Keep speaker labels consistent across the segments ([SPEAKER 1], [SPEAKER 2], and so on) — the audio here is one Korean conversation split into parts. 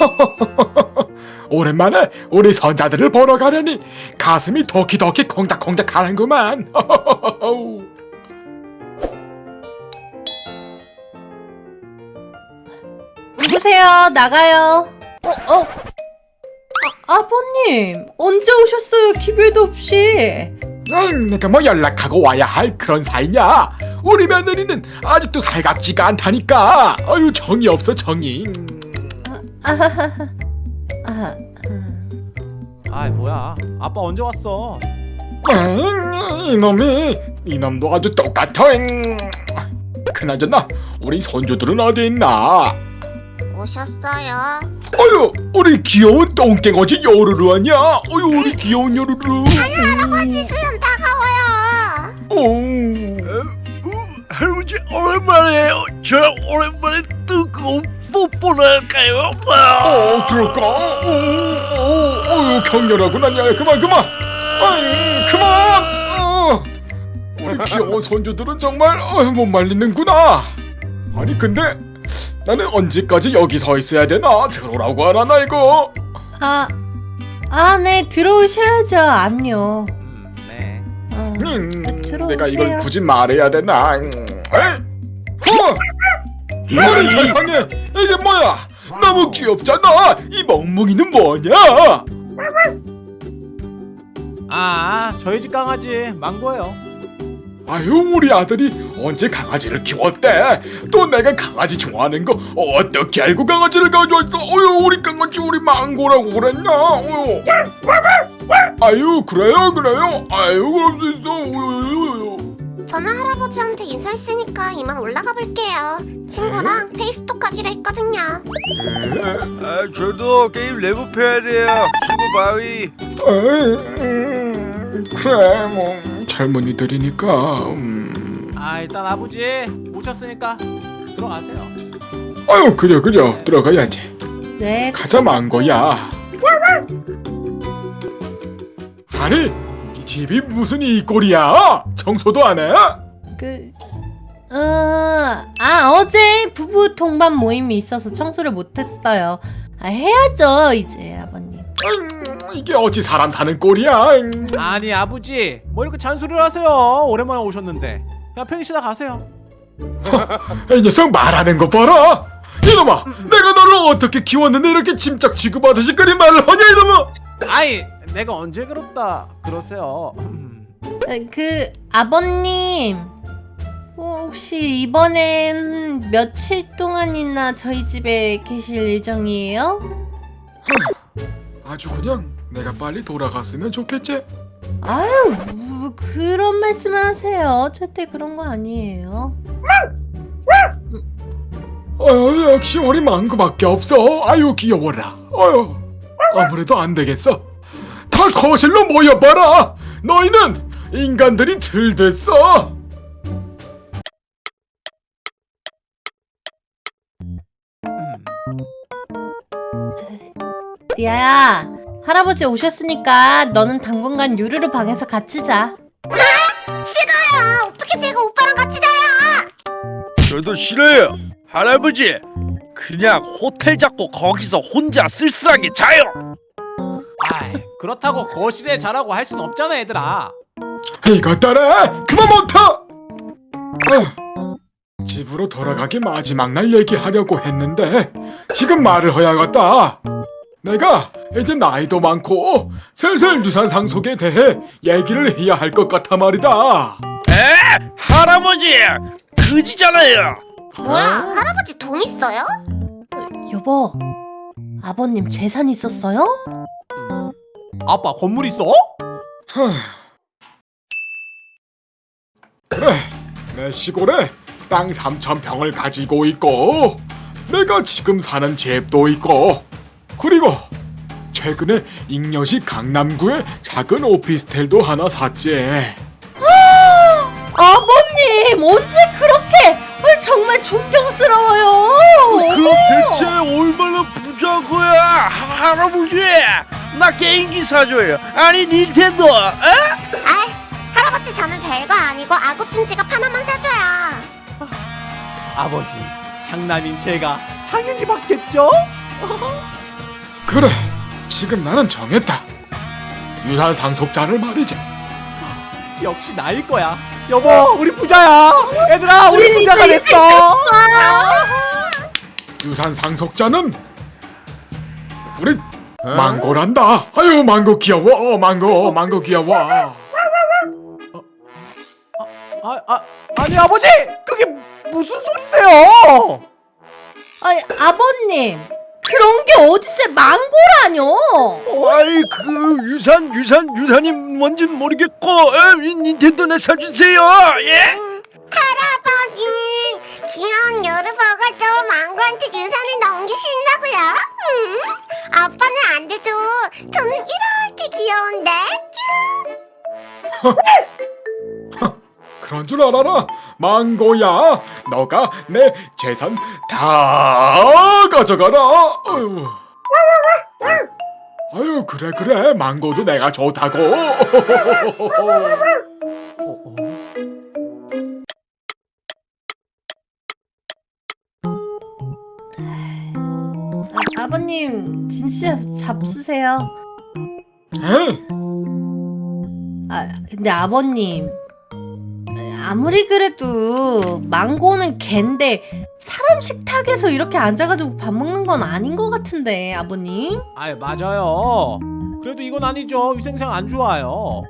[SPEAKER 1] 오랜만에 우리 선자들을 보러 가려니 가슴이 도키도키 콩닥콩닥 하는구만.
[SPEAKER 2] 누구세요? 나가요. 어, 어. 아, 아버님, 언제 오셨어요? 기별도 없이.
[SPEAKER 1] 음, 내가 뭐 연락하고 와야 할 그런 사이냐? 우리 며느리는 아직도 살갑지가 않다니까. 아유 정이 없어 정이.
[SPEAKER 2] 아,
[SPEAKER 3] 뭐야 아빠 언제 왔어
[SPEAKER 1] 음, 이놈이 이놈도 아주 똑같아. 음. 그나저나 우리 손주들은 어디 있나?
[SPEAKER 4] 오셨어요?
[SPEAKER 1] 어유 우리 귀여운 똥땡어지 요루루 아니야? 어유 우리 귀여운 요루루.
[SPEAKER 4] 할아버지 수염 따가워요.
[SPEAKER 1] 어.
[SPEAKER 5] 할아버지 오랜만이에요. 저랑 오랜만에 뜨거운 뽀뽀를 할까요?
[SPEAKER 1] 어 그럴까? 어, 어, 어, 격렬하구나 야 그만 그만 아이 그만 어. 우리 귀여운 손주들은 정말 어, 못 말리는구나 아니 근데 나는 언제까지 여기 서 있어야 되나? 들어오라고 하라나 이거.
[SPEAKER 2] 아, 아, 네, 들어오셔야죠. 압류.
[SPEAKER 3] 음네.
[SPEAKER 2] 어.
[SPEAKER 1] 음,
[SPEAKER 2] 들어오세요.
[SPEAKER 1] 내가 이걸 굳이 말해야 되나? 음, 에이 어 아니 세상에 이게 뭐야? 너무 귀엽잖아. 이 멍멍이는 뭐냐?
[SPEAKER 3] 아 저희 집 강아지 망고예요
[SPEAKER 1] 아유 우리 아들이 언제 강아지를 키웠대? 또 내가 강아지 좋아하는 거 어떻게 알고 강아지를 가져왔어 어유 우리 강아지 우리 망고라고 그랬나? 어유 아유 그래요 그래요? 아유 그럴 수 있어. 어유
[SPEAKER 4] 저는 할아버지한테 인사했으니까 이만 올라가 볼게요. 친구랑 페이스톡 하기로 했거든요.
[SPEAKER 5] 아, 저도 게임 레벨 해야 돼요. 수고 bye.
[SPEAKER 1] 그래 뭐 젊은이들이니까 음.
[SPEAKER 3] 아 일단 아버지 오셨으니까 들어가세요
[SPEAKER 1] 아유 그려 그려 들어가야지
[SPEAKER 2] 네,
[SPEAKER 1] 가자 망고야 아니 이 집이 무슨 이 꼴이야 청소도 안 해?
[SPEAKER 2] 그, 어, 아, 어제 부부 동반 모임이 있어서 청소를 못했어요. 아, 해야죠, 이제, 아버님.
[SPEAKER 1] 음, 이게 어찌 사람 사는 꼴이야 음.
[SPEAKER 3] 아니 아버지 뭐 이렇게 잔소리를 하세요 오랜만에 오셨는데 그냥 편히 쉬다 가세요
[SPEAKER 1] 이 녀석 말하는 거 봐라 이놈아 내가 너를 어떻게 키웠는데 이렇게 짐짝 취급하듯이 그리 말을 하냐 이놈아
[SPEAKER 3] 아이 내가 언제 그렇다 그러세요 음.
[SPEAKER 2] 어, 그, 아버님. 어, 혹시 이번엔 며칠 동안이나 저희 집에 계실 예정이에요?
[SPEAKER 1] 아주 그냥 내가 빨리 돌아갔으면 좋겠지.
[SPEAKER 2] 아유, 뭐 그런 말씀을 하세요. 절대 그런 거 아니에요.
[SPEAKER 1] 아유 역시 우리 망고밖에 없어. 아유 귀여워라. 아유 아무래도 안 되겠어. 다 거실로 모여봐라. 너희는 인간들이 들댔어
[SPEAKER 2] 리아야, 할아버지 오셨으니까 너는 당분간 유르르 방에서 같이 자.
[SPEAKER 4] 싫어요. 어떻게 제가 오빠랑 같이 자요?
[SPEAKER 5] 저도 싫어요. 할아버지, 그냥 호텔 잡고 거기서 혼자 쓸쓸하게 자요.
[SPEAKER 3] 아이 그렇다고 거실에 자라고 할 순 없잖아 얘들아
[SPEAKER 1] 이것들아 그만 못하 아휴, 집으로 돌아가기 마지막 날 얘기하려고 했는데 지금 말을 해야겠다 내가 이제 나이도 많고 슬슬 유산 상속에 대해 얘기를 해야 할 것 같아 말이다
[SPEAKER 5] 에? 할아버지, 그지잖아요.
[SPEAKER 4] 뭐야? 할아버지 돈 있어요?
[SPEAKER 2] 여보, 아버님 재산 있었어요?
[SPEAKER 3] 아빠 건물 있어?
[SPEAKER 1] 그래 내 시골에 땅 3천 평을 가지고 있고 내가 지금 사는 집도 있고 그리고 최근에 잉여시 강남구에 작은 오피스텔도 하나 샀지
[SPEAKER 2] 아버님, 언제 그렇게? 어, 정말 존경스러워요.
[SPEAKER 5] 그럼 대체 얼마나 부자인 거야, 하- 할아버지? 나 게임기 사줘요. 아니 닌텐도. 에?
[SPEAKER 4] 아, 할아버지 저는 별거 아니고 아구찜 지갑 하나만 사줘요.
[SPEAKER 3] 아버지 장남인 제가 당연히 받겠죠?
[SPEAKER 1] 그래 지금 나는 정했다 유산 상속자를 말이지
[SPEAKER 3] 역시 나일 거야. 여보, 우리 부자야. 얘들아, 우리
[SPEAKER 2] 우리
[SPEAKER 3] 부자가 됐어.
[SPEAKER 1] 유산 상속자는 우리 망고란다 아유 망고 귀여워 망고 망고 귀여워
[SPEAKER 3] 아, 아, 아니 아버지, 그게 무슨 소리세요?
[SPEAKER 2] 아니 아버님 그런 게 어딨어요 망고라뇨
[SPEAKER 5] 아이 그 유산 유산 유산이 뭔지 모르겠고 에, 이 닌텐도 내 사주세요 예?
[SPEAKER 4] 할아버지 귀여운 여르버가 또 망고한테 유산을 넘기신다고요? 음, 아빠는 안 돼도 저는 이렇게 귀여운데
[SPEAKER 1] 그런 줄 알아라. 망고야 너가 내 재산 다 가져가라. 아유 아유 그래 그래. 망고도 내가 좋다고.
[SPEAKER 2] 아, 아버님 진짜 잡수세요.
[SPEAKER 1] 에이,
[SPEAKER 2] 아 근데 아버님 아무리 그래도 망고는 갠데 사람 식탁에서 이렇게 앉아가지고 밥 먹는 건 아닌 것 같은데 아버님
[SPEAKER 3] 아이 맞아요. 그래도 이건 아니죠. 위생상 안 좋아요.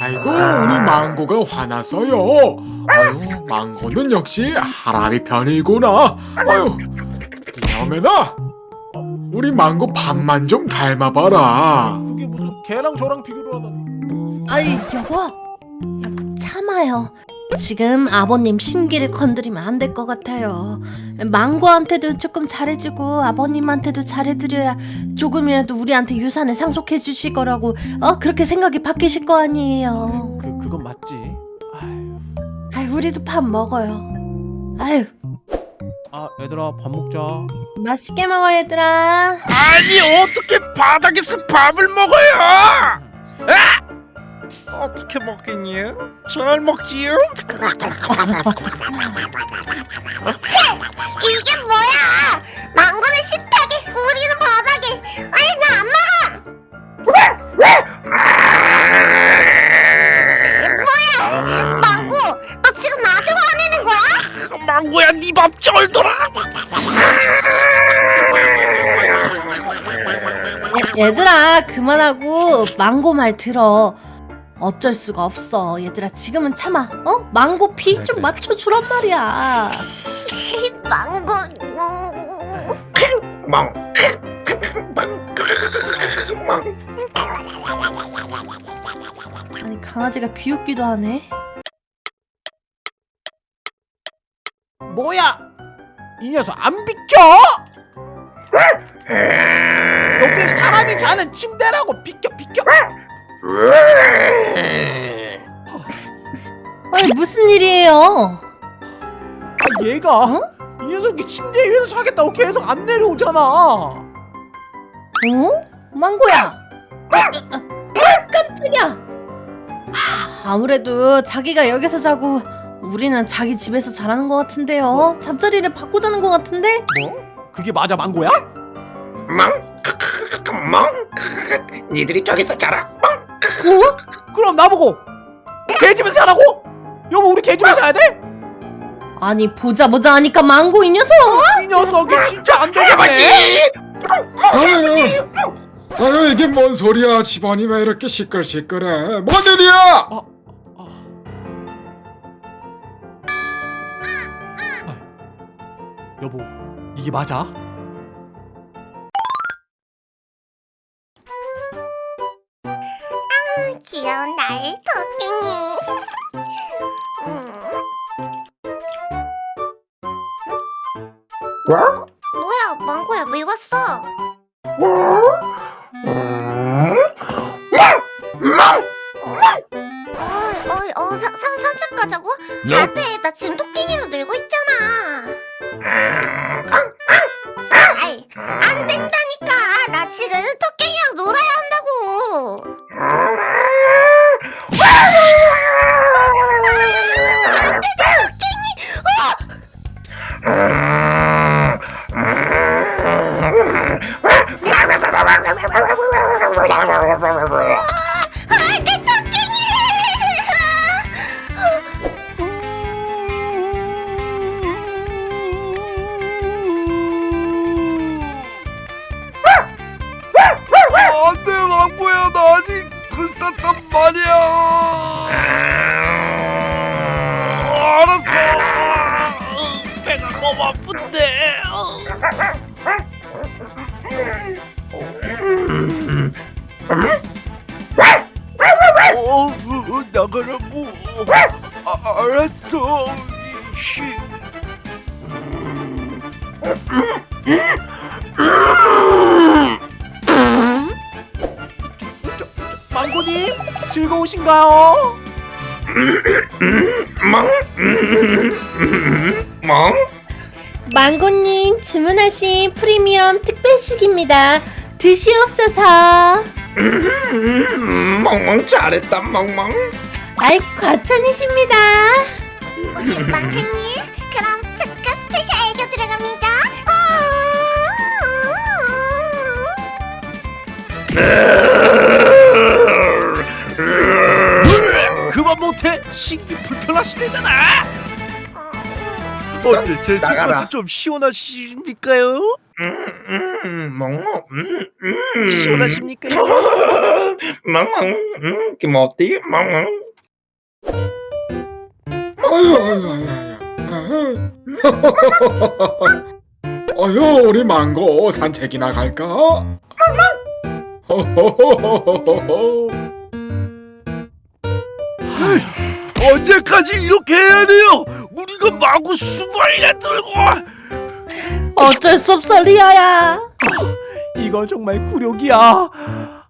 [SPEAKER 1] 아이고 우리 망고가 화났어요 아유 망고는 역시 하람이 편이구나 아유 여매나 우리 망고 밥만 좀 닮아봐라
[SPEAKER 3] 그 게 무슨 걔랑 저랑 비교를 하다니.
[SPEAKER 2] 아이 여보. 여보 참아요. 지금 아버님 심기를 건드리면 안 될 것 같아요. 망고한테도 조금 잘해주고 아버님한테도 잘해드려야 조금이라도 우리한테 유산을 상속해 주실 거라고 어? 그렇게 생각이 바뀌실 거 아니에요.
[SPEAKER 3] 그 그건 맞지. 아유.
[SPEAKER 2] 아이 우리도 밥 먹어요. 아유
[SPEAKER 3] 아 얘들아 밥 먹자.
[SPEAKER 2] 맛있게 먹어 얘들아
[SPEAKER 5] 아니 어떻게 바닥에서 밥을 먹어요 아! 어떻게 먹겠니 잘 먹지요
[SPEAKER 2] 얘들아 그만하고 망고 말 들어. 어쩔 수가 없어. 얘들아 지금은 참아. 어? 망고 피좀
[SPEAKER 3] 그래.
[SPEAKER 2] 맞춰주란 말이야.
[SPEAKER 4] 망고.
[SPEAKER 2] 아니 강아지가 귀엽기도 하네.
[SPEAKER 3] 뭐야? 이 녀석 안 비켜? 여기 사람이 자는 침대라고 비켜 비켜.
[SPEAKER 2] 아니 무슨 일이에요
[SPEAKER 3] 아 얘가
[SPEAKER 2] 어?
[SPEAKER 3] 이 녀석이 침대 위에서 자겠다고 계속 안 내려오잖아.
[SPEAKER 2] 어? 망고야 아, 깜짝이야 아무래도 자기가 여기서 자고 우리는 자기 집에서 자라는 것 같은데요 잠자리를 바꾸자는 것 같은데
[SPEAKER 3] 뭐? 그게 맞아 망고야?
[SPEAKER 6] 멍? 멍? 니들이 저기서 자라
[SPEAKER 2] 어?
[SPEAKER 3] 그럼 나보고 개 집에서 자라고? 여보 우리 개 집에서 자야 돼?
[SPEAKER 2] 아니 보자 보자 하니까 망고 이 녀석
[SPEAKER 3] 이 녀석이 진짜 안 되겠네.
[SPEAKER 1] 아유 아유 이게 뭔 소리야 집안이 왜 이렇게 시끌시끌해 뭔 일이야
[SPEAKER 3] 여보 이게 맞아?
[SPEAKER 4] 귀여운 나의 토끼니 음. 아니야
[SPEAKER 3] 즐거우신가요?
[SPEAKER 6] 멍? 멍?
[SPEAKER 2] 망고님 주문하신 프리미엄 특별식입니다. 드시옵소서.
[SPEAKER 6] 음, 멍멍 잘했다 멍멍
[SPEAKER 2] 아이 과찬이십니다.
[SPEAKER 4] 우리 망고님 그럼 특급 special 애교 들어갑니다. 아.
[SPEAKER 5] 그만 신기 불편하시대잖아.
[SPEAKER 4] 어,
[SPEAKER 5] 어때 제
[SPEAKER 6] 나가라.
[SPEAKER 5] 좀 시원하십니까요?
[SPEAKER 6] 음, 멍멍 음, 음.
[SPEAKER 5] 시원하십니까요?
[SPEAKER 6] 멍멍 음, 김어띠 멍멍
[SPEAKER 1] 아유 아유 아유 아유 아유 우리 망고 산책이나 갈까? 호호호호호호.
[SPEAKER 5] 언제까지 이렇게 해야 돼요? 우리가 망고 수발이나 들고
[SPEAKER 2] 어쩔 수 없어 리아야.
[SPEAKER 3] 이건 정말 굴욕이야.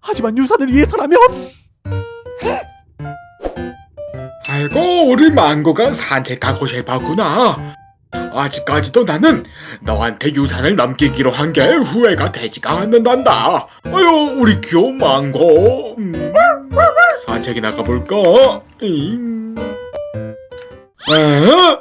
[SPEAKER 3] 하지만 유산을 위해서라면
[SPEAKER 1] 아이고 우리 망고가 산책 가고 싶었구나 아직까지도 나는 너한테 유산을 넘기기로 한 게 후회가 되지가 않는단다 아유 우리 귀여운 망고 음, 산책이 나 가볼까? 잉. 에?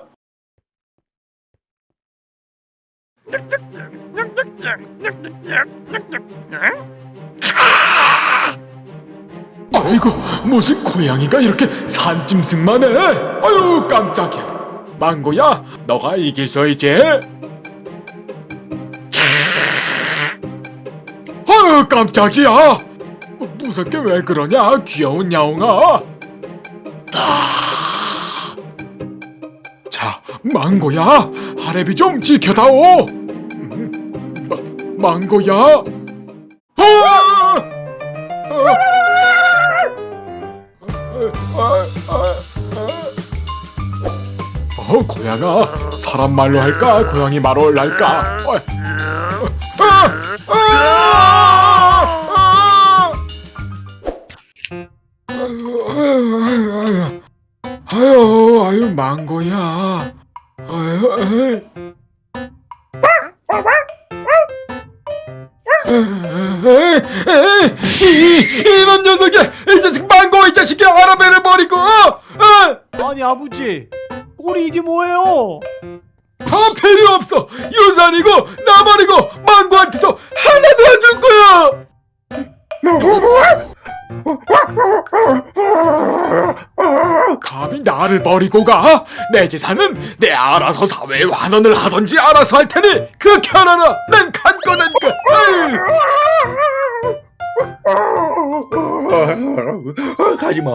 [SPEAKER 1] 아이고 무슨 고양이가 이렇게 산짐승만 해? 아유 깜짝이야. 망고야 너가 이길 수 있지? 아유 깜짝이야. 무섭게 왜 그러냐 귀여운 야옹아 자 망고야 하레비 좀 지켜다오 음, 마, 망고야 아! 아! 어, 고양아, 사람 말로 할까? 고양이 말로 할까?
[SPEAKER 3] 아니 아버지 꼴이 이게 뭐예요?
[SPEAKER 1] 다 필요 없어 유산이고 나버리고 망고한테도 하나도 안 줄 거야 감히 나를 버리고 가? 내 재산은 내 알아서 사회에 환원을 하던지 알아서 할 테니 그렇게 하라라 난 간 거라니까 에이.
[SPEAKER 6] 가지마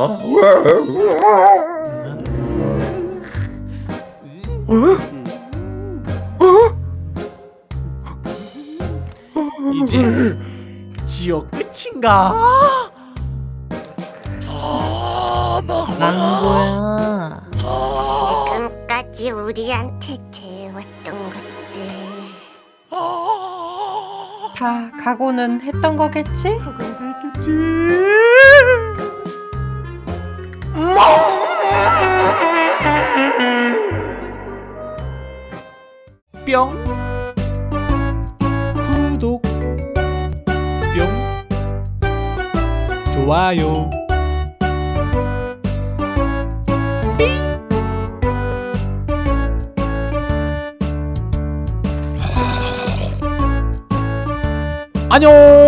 [SPEAKER 3] 이제 지옥 끝인가?
[SPEAKER 2] 망고야.
[SPEAKER 4] 지금까지 우리한테 대해왔던 것
[SPEAKER 2] 다 각오는 했던 거겠지?
[SPEAKER 3] 뿅. 구독. 뿅. 좋아요 안녕